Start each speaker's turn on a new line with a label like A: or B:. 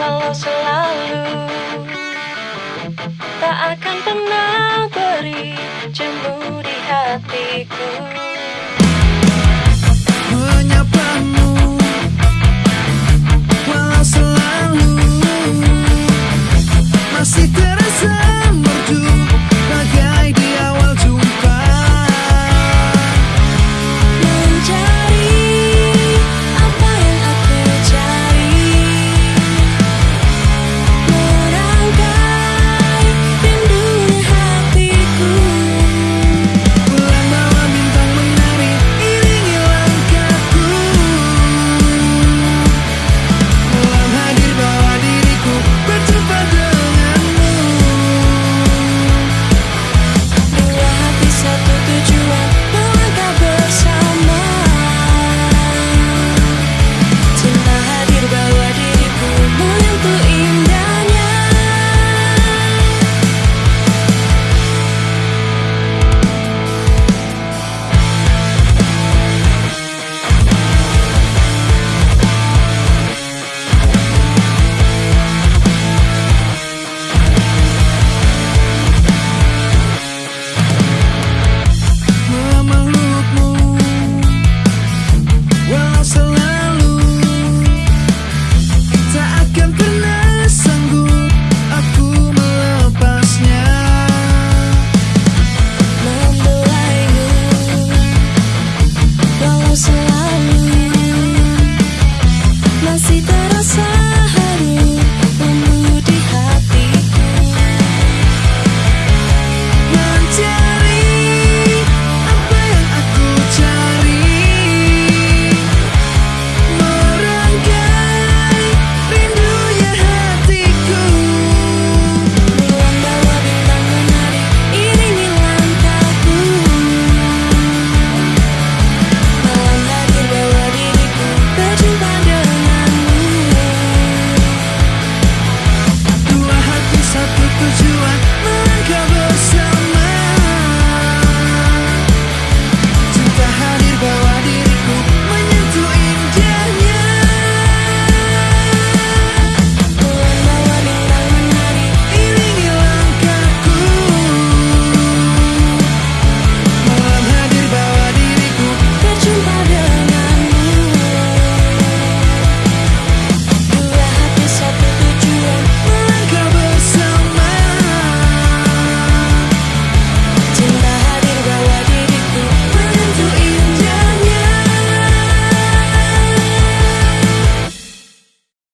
A: kalau selalu tak akan pernah